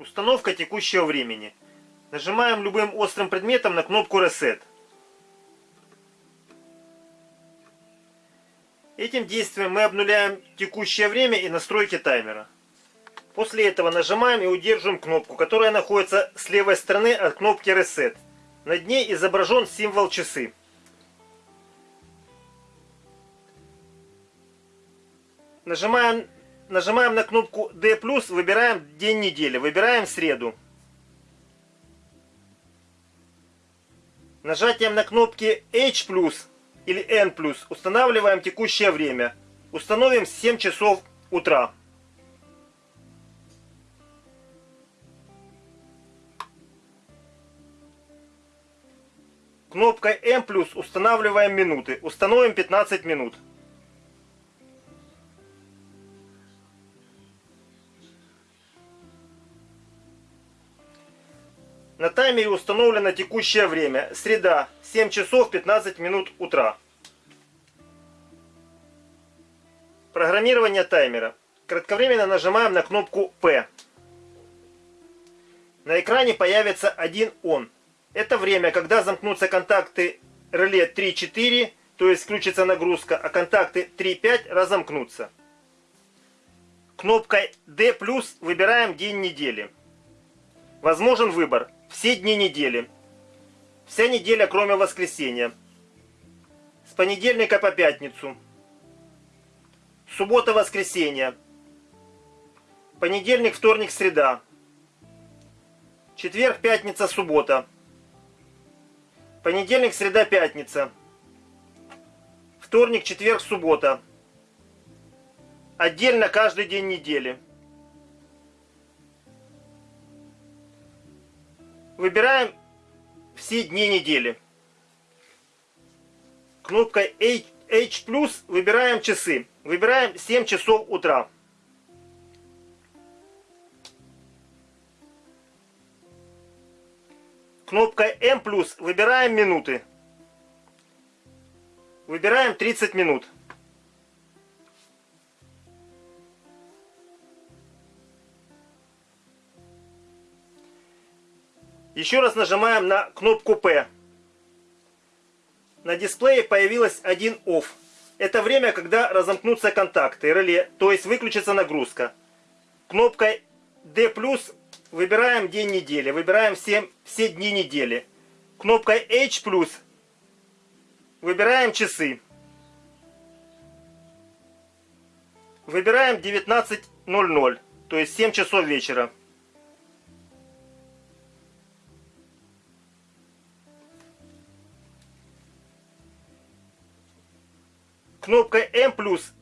Установка текущего времени. Нажимаем любым острым предметом на кнопку Reset. Этим действием мы обнуляем текущее время и настройки таймера. После этого нажимаем и удерживаем кнопку, которая находится с левой стороны от кнопки Reset. Над ней изображен символ часы. Нажимаем, нажимаем на кнопку D+, выбираем день недели, выбираем среду. Нажатием на кнопки H+, или N+, устанавливаем текущее время. Установим 7 часов утра. Кнопкой M+, устанавливаем минуты. Установим 15 минут. На таймере установлено текущее время. Среда, 7 часов 15 минут утра. Программирование таймера. Кратковременно нажимаем на кнопку P. На экране появится один ON. Это время, когда замкнутся контакты реле 3-4, то есть включится нагрузка, а контакты 3-5 разомкнутся. Кнопкой D+, выбираем день недели. Возможен выбор все дни недели. Вся неделя, кроме воскресенья. С понедельника по пятницу. Суббота-воскресенье. Понедельник, вторник, среда. Четверг, пятница, суббота. Понедельник, среда, пятница. Вторник, четверг, суббота. Отдельно каждый день недели. Выбираем все дни недели. Кнопкой H, H+, выбираем часы. Выбираем 7 часов утра. Кнопкой M+, выбираем минуты. Выбираем 30 минут. Еще раз нажимаем на кнопку P. На дисплее появилось один OFF. Это время, когда разомкнутся контакты реле, то есть выключится нагрузка. Кнопкой D+, выбираем день недели, выбираем все, все дни недели. Кнопкой H+, выбираем часы. Выбираем 19.00, то есть 7 часов вечера. Кнопкой M+,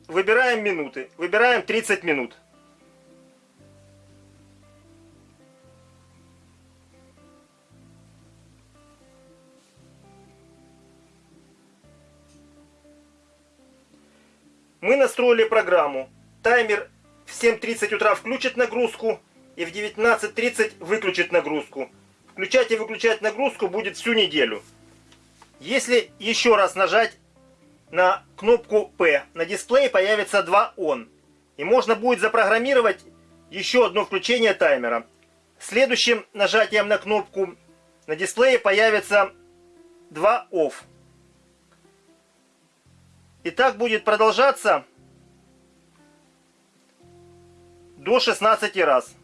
выбираем минуты. Выбираем 30 минут. Мы настроили программу. Таймер в 7.30 утра включит нагрузку и в 19.30 выключит нагрузку. Включать и выключать нагрузку будет всю неделю. Если еще раз нажать на кнопку P на дисплее появится два ON. И можно будет запрограммировать еще одно включение таймера. Следующим нажатием на кнопку на дисплее появится два OFF. И так будет продолжаться до 16 раз.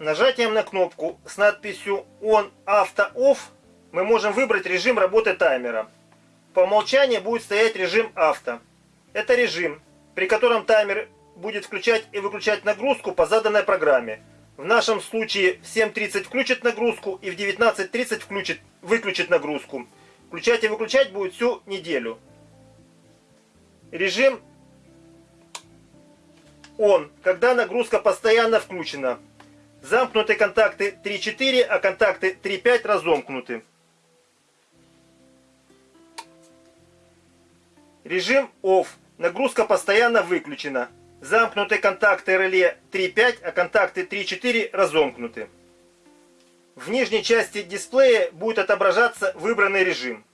Нажатием на кнопку с надписью On Auto Off мы можем выбрать режим работы таймера. По умолчанию будет стоять режим авто. Это режим, при котором таймер будет включать и выключать нагрузку по заданной программе. В нашем случае в 7.30 включит нагрузку и в 19.30 включит, выключит нагрузку. Включать и выключать будет всю неделю. Режим ON, когда нагрузка постоянно включена. Замкнуты контакты 3-4, а контакты 3-5 разомкнуты. Режим OFF. Нагрузка постоянно выключена. Замкнуты контакты реле 3-5, а контакты 3-4 разомкнуты. В нижней части дисплея будет отображаться выбранный режим.